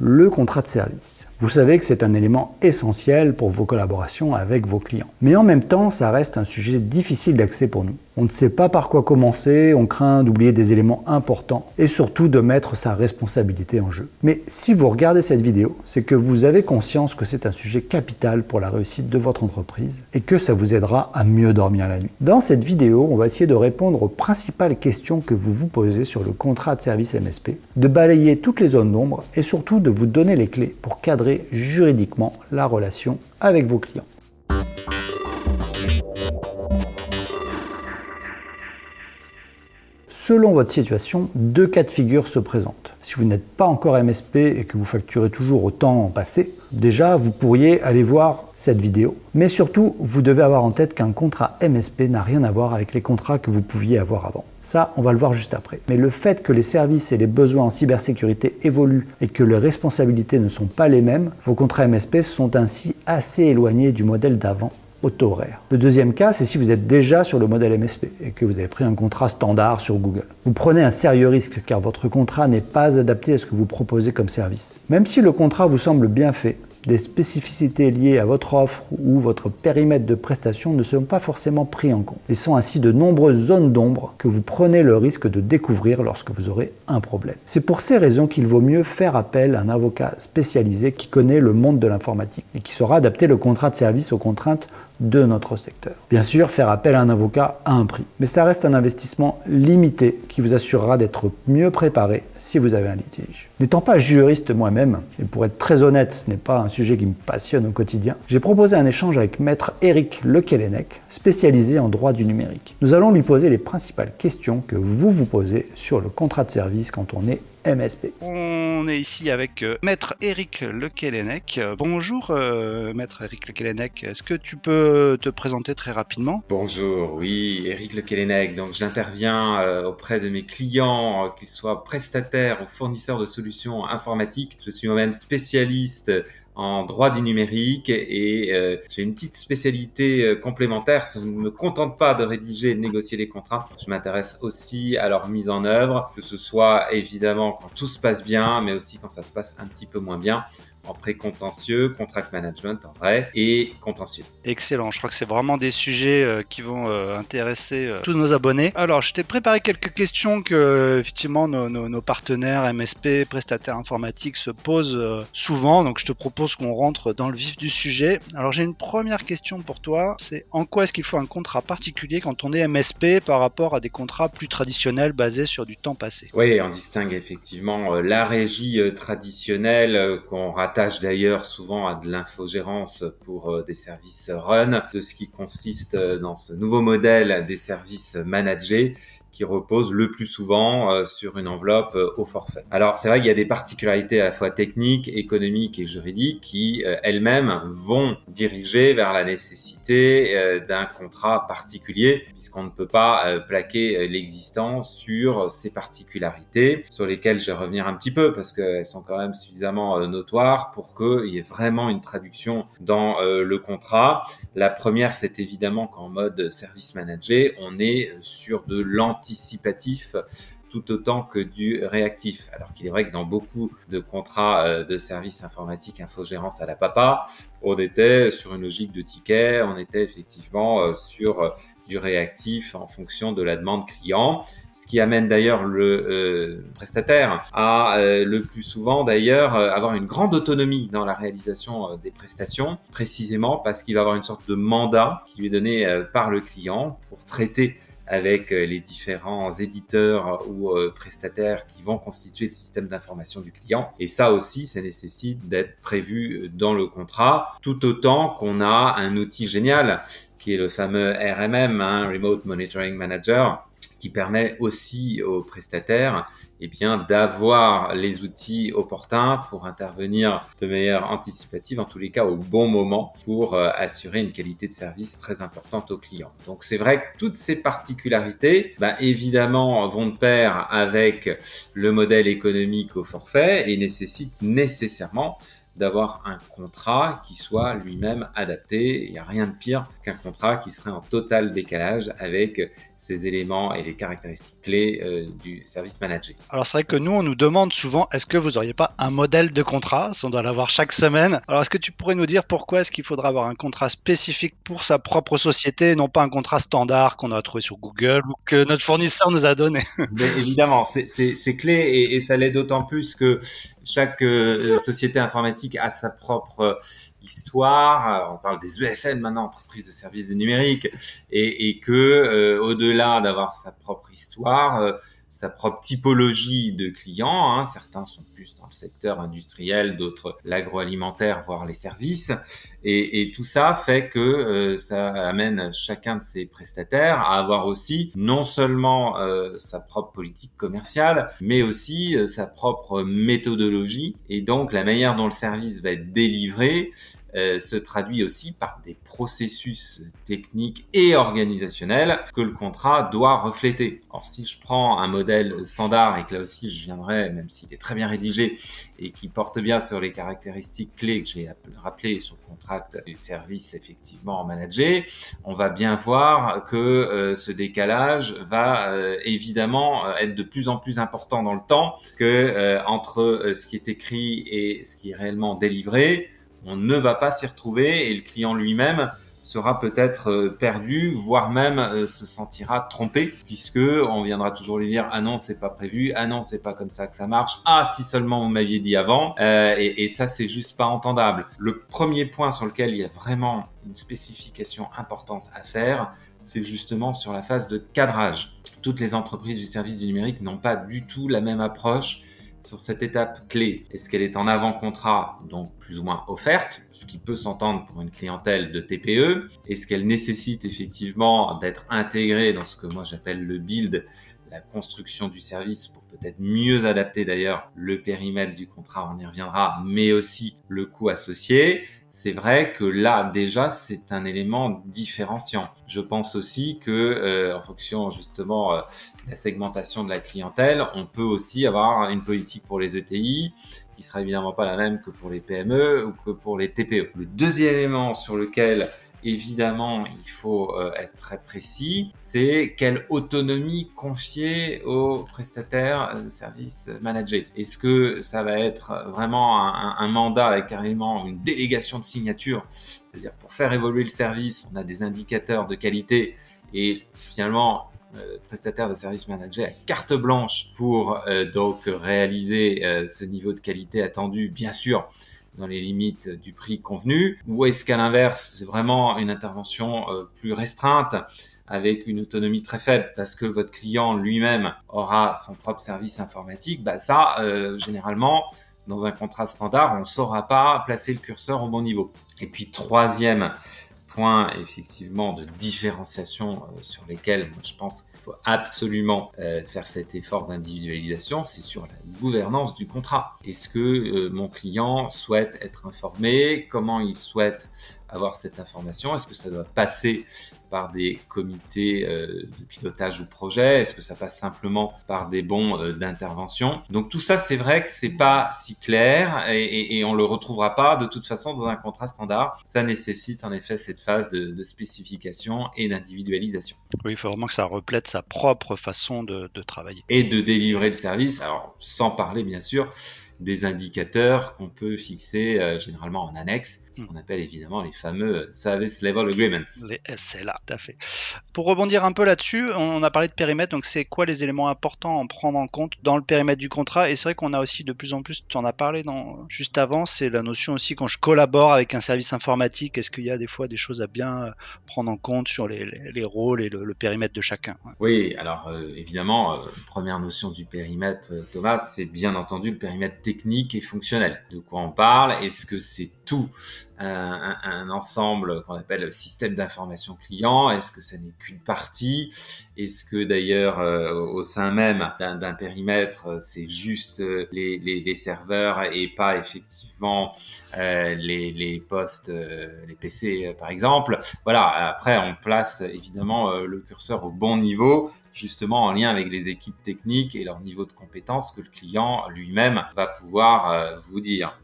le contrat de service. Vous savez que c'est un élément essentiel pour vos collaborations avec vos clients. Mais en même temps, ça reste un sujet difficile d'accès pour nous. On ne sait pas par quoi commencer, on craint d'oublier des éléments importants et surtout de mettre sa responsabilité en jeu. Mais si vous regardez cette vidéo, c'est que vous avez conscience que c'est un sujet capital pour la réussite de votre entreprise et que ça vous aidera à mieux dormir la nuit. Dans cette vidéo, on va essayer de répondre aux principales questions que vous vous posez sur le contrat de service MSP, de balayer toutes les zones d'ombre et surtout de vous donner les clés pour cadrer juridiquement la relation avec vos clients. Selon votre situation, deux cas de figure se présentent. Si vous n'êtes pas encore MSP et que vous facturez toujours au temps passé, déjà vous pourriez aller voir cette vidéo. Mais surtout, vous devez avoir en tête qu'un contrat MSP n'a rien à voir avec les contrats que vous pouviez avoir avant. Ça, on va le voir juste après. Mais le fait que les services et les besoins en cybersécurité évoluent et que les responsabilités ne sont pas les mêmes, vos contrats MSP sont ainsi assez éloignés du modèle d'avant Le deuxième cas, c'est si vous êtes déjà sur le modèle MSP et que vous avez pris un contrat standard sur Google. Vous prenez un sérieux risque car votre contrat n'est pas adapté à ce que vous proposez comme service. Même si le contrat vous semble bien fait, des spécificités liées à votre offre ou votre périmètre de prestation ne sont pas forcément pris en compte, laissant ainsi de nombreuses zones d'ombre que vous prenez le risque de découvrir lorsque vous aurez un problème. C'est pour ces raisons qu'il vaut mieux faire appel à un avocat spécialisé qui connaît le monde de l'informatique et qui saura adapter le contrat de service aux contraintes de notre secteur. Bien sûr, faire appel à un avocat a un prix, mais ça reste un investissement limité qui vous assurera d'être mieux préparé si vous avez un litige. N'étant pas juriste moi-même, et pour être très honnête, ce n'est pas un sujet qui me passionne au quotidien, j'ai proposé un échange avec maître Eric Lequelenec, spécialisé en droit du numérique. Nous allons lui poser les principales questions que vous vous posez sur le contrat de service quand on est MSP. On est ici avec euh, Maître Eric Lequelenec. Bonjour euh, Maître Eric Lequelenec, est-ce que tu peux te présenter très rapidement? Bonjour, oui, Eric Lequelenec. Donc j'interviens euh, auprès de mes clients, qu'ils soient prestataires ou fournisseurs de solutions informatiques. Je suis moi-même spécialiste en droit du numérique et euh, j'ai une petite spécialité euh, complémentaire. Ça ne me contente pas de rédiger et de négocier les contrats. Je m'intéresse aussi à leur mise en œuvre, que ce soit évidemment quand tout se passe bien, mais aussi quand ça se passe un petit peu moins bien en pré-contentieux, contract management en vrai et contentieux. Excellent, je crois que c'est vraiment des sujets euh, qui vont euh, intéresser euh, tous nos abonnés. Alors, je t'ai préparé quelques questions que effectivement nos, nos, partenaires MSP, prestataires informatiques se posent souvent, donc je te propose qu'on rentre dans le vif du sujet. Alors, j'ai une première question pour toi, c'est en quoi est-ce qu'il faut un contrat particulier quand on est MSP par rapport à des contrats plus traditionnels basés sur du temps passé? Oui, on distingue effectivement la régie traditionnelle qu'on rattache d'ailleurs souvent à de l'infogérance pour euh, des services run, de ce qui consiste euh, dans ce nouveau modèle des services managés qui repose le plus souvent euh, sur une enveloppe euh, au forfait. Alors c'est vrai qu'il y a des particularités à la fois techniques, économiques et juridiques qui euh, elles-mêmes vont diriger vers la nécessité d'un contrat particulier puisqu'on ne peut pas plaquer l'existant sur ces particularités sur lesquelles je vais revenir un petit peu parce qu'elles sont quand même suffisamment notoires pour qu'il y ait vraiment une traduction dans le contrat. La première c'est évidemment qu'en mode service manager on est sur de l'anti anticipatif tout autant que du réactif. Alors qu'il est vrai que dans beaucoup de contrats euh, de services informatiques, infogérance à la papa, on était sur une logique de ticket, on était effectivement euh, sur euh, du réactif en fonction de la demande client, ce qui amène d'ailleurs le prestataire à le plus souvent d'ailleurs avoir une grande autonomie dans la réalisation des prestations, précisément parce qu'il va avoir une sorte de mandat qui lui est donné par le client pour traiter avec euh, les différents éditeurs ou euh, prestataires qui vont constituer le système d'information du client. Et ça aussi, ça nécessite d'être prévu euh, dans le contrat, tout autant qu'on a un outil génial qui est le fameux RMM, hein, Remote Monitoring Manager, qui permet aussi aux prestataires eh bien, d'avoir les outils opportuns pour intervenir de manière anticipative, en tous les cas au bon moment, pour euh, assurer une qualité de service très importante aux clients. Donc c'est vrai que toutes ces particularités, bah, évidemment, vont de pair avec le modèle économique au forfait et nécessitent nécessairement d'avoir un contrat qui soit lui-même adapté. Il n'y a rien de pire qu'un contrat qui serait en total décalage avec ces éléments et les caractéristiques clés euh, du service managé. Alors c'est vrai que nous, on nous demande souvent, est-ce que vous n'auriez pas un modèle de contrat? On doit l'avoir chaque semaine. Alors est-ce que tu pourrais nous dire pourquoi est-ce qu'il faudra avoir un contrat spécifique pour sa propre société, non pas un contrat standard qu'on a trouvé sur Google ou que notre fournisseur nous a donné? Évidemment, c'est clé et, et ça l'est d'autant plus que chaque euh, société informatique a sa propre histoire. On parle des ESN maintenant, entreprises de services de numérique, et, et que euh, au-delà d'avoir sa propre histoire, euh, sa propre typologie de clients. Hein. Certains sont plus dans le secteur industriel, d'autres l'agroalimentaire, voire les services. Et, et, tout ça fait que euh, ça amène chacun de ces prestataires à avoir aussi non seulement euh, sa propre politique commerciale, mais aussi euh, sa propre méthodologie et donc la manière dont le service va être délivré euh, se traduit aussi par des processus techniques et organisationnels que le contrat doit refléter. Or, si je prends un modèle standard et que là aussi je viendrai, même s'il est très bien rédigé et qui porte bien sur les caractéristiques clés que j'ai rappelées sur le contrat du service effectivement managé, on va bien voir que euh, ce décalage va euh, évidemment être de plus en plus important dans le temps que entre ce qui est écrit et ce qui est réellement délivré on ne va pas s'y retrouver et le client lui-même sera peut-être euh, perdu, voire même euh, se sentira trompé, puisque on viendra toujours lui dire ah non c'est pas prévu, ah non c'est pas comme ça que ça marche, ah si seulement vous m'aviez dit avant, euh, et, et, ça c'est juste pas entendable. Le premier point sur lequel il y a vraiment une spécification importante à faire, c'est justement sur la phase de cadrage. Toutes les entreprises du service du numérique n'ont pas du tout la même approche sur cette étape clé, est-ce qu'elle est en avant-contrat, donc plus ou moins offerte, ce qui peut s'entendre pour une clientèle de TPE Est-ce qu'elle nécessite effectivement d'être intégrée dans ce que moi j'appelle le build, la construction du service pour peut-être mieux adapter d'ailleurs le périmètre du contrat, on y reviendra, mais aussi le coût associé? C'est vrai que là déjà c'est un élément différenciant. Je pense aussi que euh, en fonction justement euh, de la segmentation de la clientèle, on peut aussi avoir une politique pour les ETI qui sera évidemment pas la même que pour les PME ou que pour les TPE. Le deuxième élément sur lequel évidemment, il faut euh, être très précis, c'est quelle autonomie confier aux prestataires de services managés. Est-ce que ça va être vraiment un, mandat avec carrément une délégation de signature, c'est-à-dire pour faire évoluer le service, on a des indicateurs de qualité et finalement euh, prestataire de services managés à carte blanche pour euh, donc réaliser euh, ce niveau de qualité attendu, bien sûr dans les limites du prix convenu Ou est-ce qu'à l'inverse, c'est vraiment une intervention euh, plus restreinte avec une autonomie très faible parce que votre client lui-même aura son propre service informatique, bah ça, euh, généralement, dans un contrat standard, on ne saura pas placer le curseur au bon niveau. Et puis troisième point, effectivement, de différenciation euh, sur lesquels je pense qu'il faut absolument euh, faire cet effort d'individualisation, c'est sur la gouvernance du contrat. Est-ce que euh, mon client souhaite être informé? Comment il souhaite avoir cette information? Est-ce que ça doit passer par des comités euh, de pilotage ou projet? Est-ce que ça passe simplement par des bons euh, d'intervention? Donc tout ça, c'est vrai que c'est pas si clair et, et, et, on le retrouvera pas de toute façon dans un contrat standard. Ça nécessite en effet cette phase de, de spécification et d'individualisation. Oui, il faut vraiment que ça reflète sa propre façon de, de travailler. Et de délivrer le service, alors sans parler bien sûr des indicateurs qu'on peut fixer euh, généralement en annexe, ce qu'on appelle évidemment les fameux Service Level Agreements. Les SLA, tout à fait. Pour rebondir un peu là-dessus, on a parlé de périmètre, donc c'est quoi les éléments importants à prendre en compte dans le périmètre du contrat? Et c'est vrai qu'on a aussi de plus en plus, tu en as parlé dans, juste avant, c'est la notion aussi quand je collabore avec un service informatique, est-ce qu'il y a des fois des choses à bien euh, prendre en compte sur les, les, les rôles et le, le, périmètre de chacun? Oui, alors euh, évidemment, euh, première notion du périmètre, euh, Thomas, c'est bien entendu le périmètre technique et fonctionnel. De quoi on parle Est-ce que c'est tout un, ensemble qu'on appelle le système d'information client. Est-ce que ça n'est qu'une partie? Est-ce que d'ailleurs euh, au sein même d'un périmètre, c'est juste les, les, serveurs et pas effectivement euh, les, postes, euh, les PC par exemple? Voilà, après on place évidemment le curseur au bon niveau, justement en lien avec les équipes techniques et leur niveau de compétence que le client lui-même va pouvoir vous dire.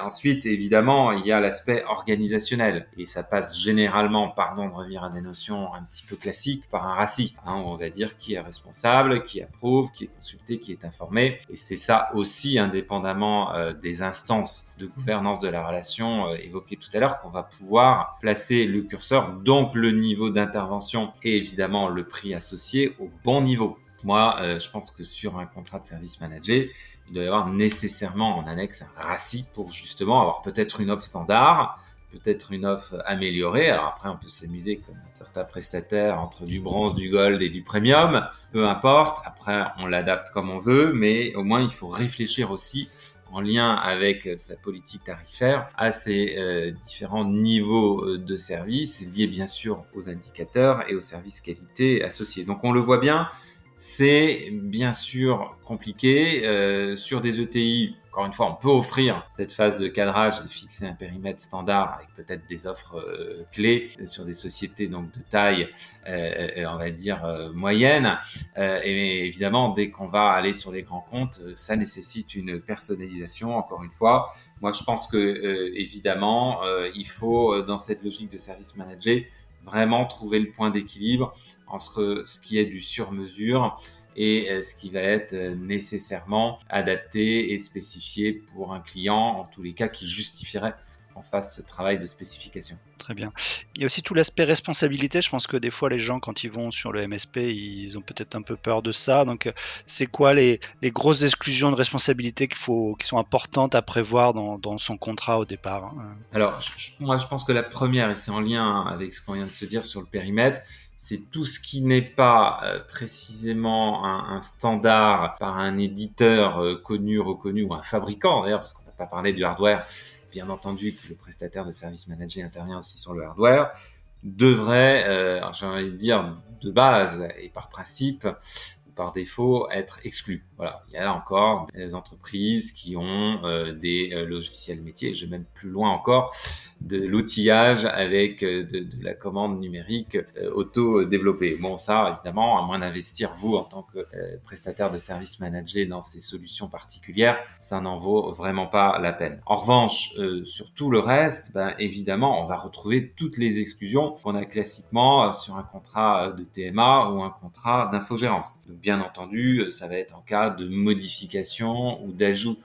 ensuite, évidemment, il y a l'aspect organisationnel. Et ça passe généralement, pardon de revenir à des notions un petit peu classiques, par un RACI. Hein, on va dire qui est responsable, qui approuve, qui est consulté, qui est informé. Et c'est ça aussi, indépendamment euh, des instances de gouvernance de la relation euh, évoquées tout à l'heure, qu'on va pouvoir placer le curseur, donc le niveau d'intervention et évidemment le prix associé au bon niveau. Moi, euh, je pense que sur un contrat de service manager, il doit y avoir nécessairement en annexe un RACI pour justement avoir peut-être une offre standard, peut-être une offre améliorée. Alors après, on peut s'amuser comme certains prestataires entre du bronze, du gold et du premium, peu importe. Après, on l'adapte comme on veut, mais au moins, il faut réfléchir aussi en lien avec sa politique tarifaire à ces euh, différents niveaux euh, de service liés bien sûr aux indicateurs et aux services qualité associés. Donc on le voit bien, c'est bien sûr compliqué. Euh, sur des ETI, encore une fois, on peut offrir cette phase de cadrage et fixer un périmètre standard avec peut-être des offres euh, clés sur des sociétés donc de taille, euh, on va dire moyenne. et évidemment, dès qu'on va aller sur les grands comptes, ça nécessite une personnalisation. Encore une fois, moi, je pense que évidemment, il faut dans cette logique de service manager vraiment trouver le point d'équilibre entre ce qui est du sur-mesure et euh, ce qui va être euh, nécessairement adapté et spécifié pour un client, en tous les cas qui justifierait qu'on fasse ce travail de spécification. Très bien. Il y a aussi tout l'aspect responsabilité. Je pense que des fois, les gens, quand ils vont sur le MSP, ils ont peut-être un peu peur de ça. Donc, euh, c'est quoi les, grosses exclusions de responsabilité qu'il faut, qui sont importantes à prévoir dans, son contrat au départ hein? Alors, moi, je pense que la première, et c'est en lien avec ce qu'on vient de se dire sur le périmètre, c'est tout ce qui n'est pas euh, précisément un, standard par un éditeur euh, connu, reconnu ou un fabricant d'ailleurs, parce qu'on n'a pas parlé du hardware, bien entendu que le prestataire de service manager intervient aussi sur le hardware, devrait, euh, j'ai envie de dire de base et par principe, par défaut être exclu. Voilà, il y a encore des entreprises qui ont euh, des euh, logiciels métiers, je vais même plus loin encore, de l'outillage avec euh, de, la commande numérique auto-développée. Bon, ça, évidemment, à moins d'investir vous en tant que prestataire de service manager dans ces solutions particulières, ça n'en vaut vraiment pas la peine. En revanche, sur tout le reste, ben, évidemment, on va retrouver toutes les exclusions qu'on a classiquement sur un contrat de TMA ou un contrat d'infogérance bien entendu, euh, ça va être en cas de modification ou d'ajout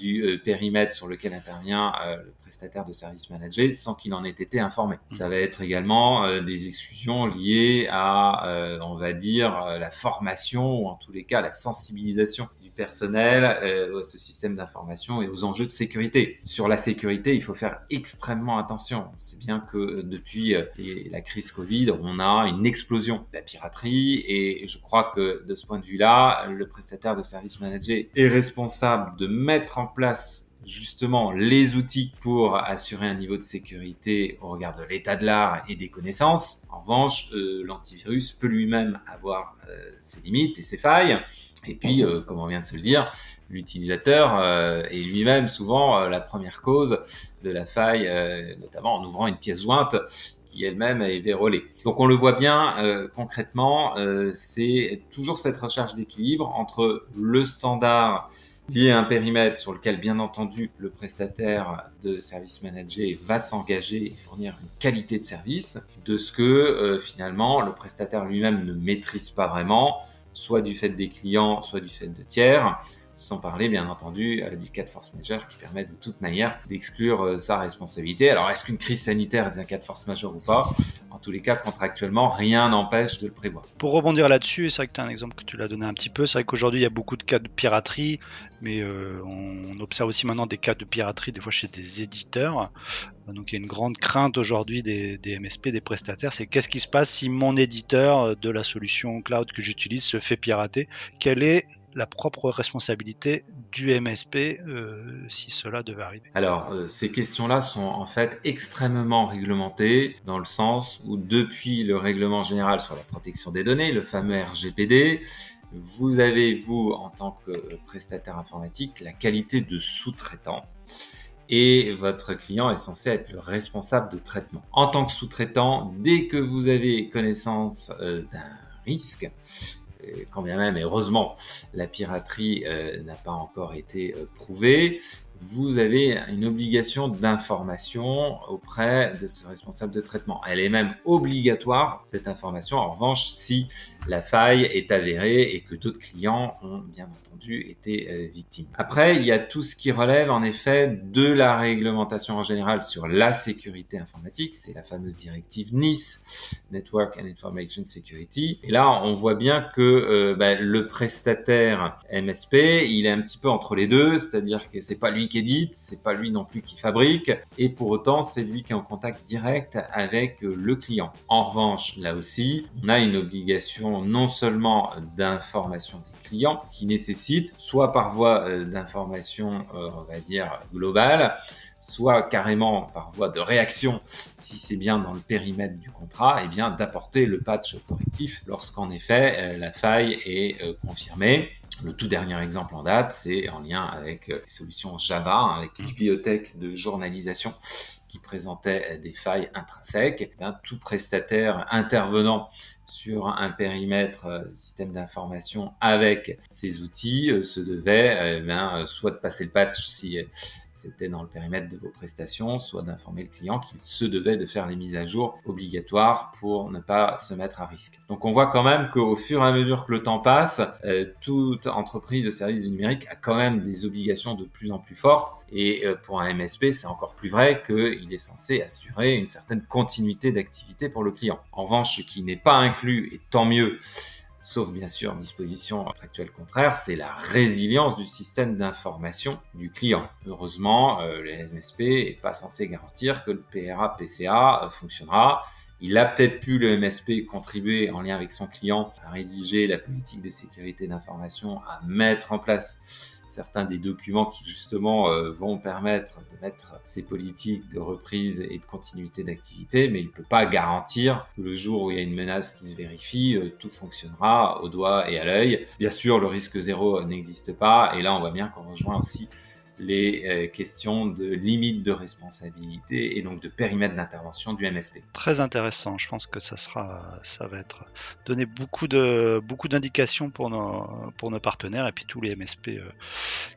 du euh, périmètre sur lequel intervient euh, le prestataire de service manager sans qu'il en ait été informé. Mmh. Ça va être également des exclusions liées à, on va dire, la formation ou en tous les cas la sensibilisation personnel, euh, ce système d'information et aux enjeux de sécurité. Sur la sécurité, il faut faire extrêmement attention. C'est bien que euh, depuis euh, la crise Covid, on a une explosion de la piraterie et je crois que de ce point de vue-là, le prestataire de service manager est responsable de mettre en place justement les outils pour assurer un niveau de sécurité au regard de l'état de l'art et des connaissances. En revanche, l'antivirus peut lui-même avoir ses limites et ses failles. Et puis, euh, comme on vient de se le dire, l'utilisateur euh, est lui-même souvent euh, la première cause de la faille, notamment en ouvrant une pièce jointe qui elle-même est vérolée. Donc on le voit bien concrètement, c'est toujours cette recherche d'équilibre entre le standard lié à un périmètre sur lequel, bien entendu, le prestataire de service manager va s'engager et fournir une qualité de service, de ce que finalement le prestataire lui-même ne maîtrise pas vraiment, soit du fait des clients, soit du fait de tiers, sans parler bien entendu euh, du cas de force majeure qui permet de toute manière d'exclure euh, sa responsabilité. Alors est-ce qu'une crise sanitaire est un cas de force majeure ou pas? En tous les cas, contractuellement, rien n'empêche de le prévoir. Pour rebondir là-dessus, c'est vrai que tu as un exemple que tu l'as donné un petit peu, c'est vrai qu'aujourd'hui il y a beaucoup de cas de piraterie, mais euh, on observe aussi maintenant des cas de piraterie des fois chez des éditeurs. Donc il y a une grande crainte aujourd'hui des, des, MSP, des prestataires, c'est qu'est-ce qui se passe si mon éditeur de la solution cloud que j'utilise se fait pirater? Quelle est la propre responsabilité du MSP euh, si cela devait arriver? Alors, euh, ces questions-là sont en fait extrêmement réglementées dans le sens où depuis le règlement général sur la protection des données, le fameux RGPD, vous avez, vous, en tant que prestataire informatique, la qualité de sous-traitant et votre client est censé être le responsable de traitement. En tant que sous-traitant, dès que vous avez connaissance euh, d'un risque, quand bien même, heureusement, la piraterie euh, n'a pas encore été euh, prouvée, vous avez une obligation d'information auprès de ce responsable de traitement. Elle est même obligatoire, cette information. En revanche, si la faille est avérée et que d'autres clients ont bien entendu été euh, victimes. Après, il y a tout ce qui relève en effet de la réglementation en général sur la sécurité informatique. C'est la fameuse directive NIS, Network and Information Security. Et là, on voit bien que euh, bah, le prestataire MSP, il est un petit peu entre les deux, c'est-à-dire que c'est pas lui qui édite, c'est pas lui non plus qui fabrique, et pour autant, c'est lui qui est en contact direct avec euh, le client. En revanche, là aussi, on a une obligation non seulement d'information des clients qui nécessite soit par voie euh, d'information, on va dire, globale, soit carrément par voie de réaction, si c'est bien dans le périmètre du contrat, et eh bien d'apporter le patch correctif lorsqu'en effet euh, la faille est euh, confirmée. Le tout dernier exemple en date, c'est en lien avec euh, les solutions Java, hein, avec une bibliothèque de journalisation qui présentait des failles intrinsèques. Eh tout prestataire intervenant sur un périmètre système d'information avec ces outils se devait eh soit de passer le patch si c'était dans le périmètre de vos prestations, soit d'informer le client qu'il se devait de faire les mises à jour obligatoires pour ne pas se mettre à risque. Donc on voit quand même qu'au fur et à mesure que le temps passe, euh, toute entreprise de services du numérique a quand même des obligations de plus en plus fortes. Et euh, pour un MSP, c'est encore plus vrai qu'il est censé assurer une certaine continuité d'activité pour le client. En revanche, ce qui n'est pas inclus, et tant mieux, sauf bien sûr disposition actuelle contraire, c'est la résilience du système d'information du client. Heureusement, euh, le MSP n'est pas censé garantir que le PRA-PCA euh, fonctionnera. Il a peut-être pu, le MSP, contribuer en lien avec son client à rédiger la politique de sécurité d'information, à mettre en place certains des documents qui justement euh, vont permettre de mettre ces politiques de reprise et de continuité d'activité, mais il ne peut pas garantir que le jour où il y a une menace qui se vérifie, euh, tout fonctionnera au doigt et à l'œil. Bien sûr, le risque zéro n'existe pas, et là on voit bien qu'on rejoint aussi les euh, questions de limite de responsabilité et donc de périmètre d'intervention du MSP. Très intéressant. Je pense que ça sera, ça va être donner beaucoup de beaucoup d'indications pour nos pour nos partenaires et puis tous les MSP euh,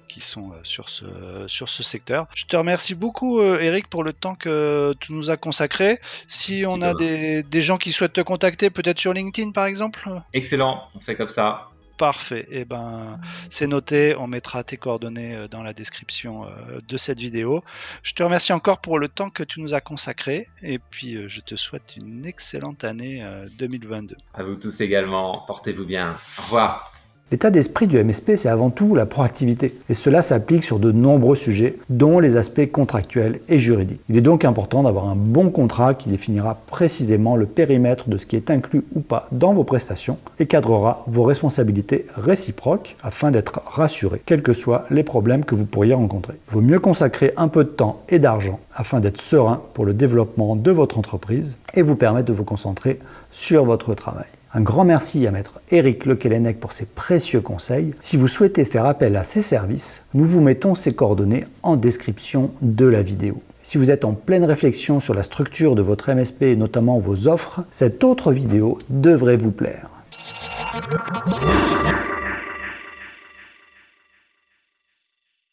qui sont euh, sur ce sur ce secteur. Je te remercie beaucoup, Eric, pour le temps que tu nous as consacré. Si on a des, des gens qui souhaitent te contacter, peut-être sur LinkedIn par exemple. Excellent. On fait comme ça. Parfait. Eh ben, c'est noté. On mettra tes coordonnées euh, dans la description euh, de cette vidéo. Je te remercie encore pour le temps que tu nous as consacré. Et puis, euh, je te souhaite une excellente année 2022. À vous tous également. Portez-vous bien. Au revoir. L'état d'esprit du MSP, c'est avant tout la proactivité, et cela s'applique sur de nombreux sujets, dont les aspects contractuels et juridiques. Il est donc important d'avoir un bon contrat qui définira précisément le périmètre de ce qui est inclus ou pas dans vos prestations et cadrera vos responsabilités réciproques afin d'être rassuré, quels que soient les problèmes que vous pourriez rencontrer. Il vaut mieux consacrer un peu de temps et d'argent afin d'être serein pour le développement de votre entreprise et vous permettre de vous concentrer sur votre travail. Un grand merci à maître Eric Lequelenec pour ses précieux conseils. Si vous souhaitez faire appel à ses services, nous vous mettons ses coordonnées en description de la vidéo. Si vous êtes en pleine réflexion sur la structure de votre MSP et notamment vos offres, cette autre vidéo devrait vous plaire.